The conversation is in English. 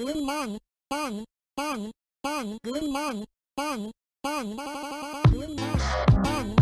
Green man, man, man, man, green man, man, man, green man.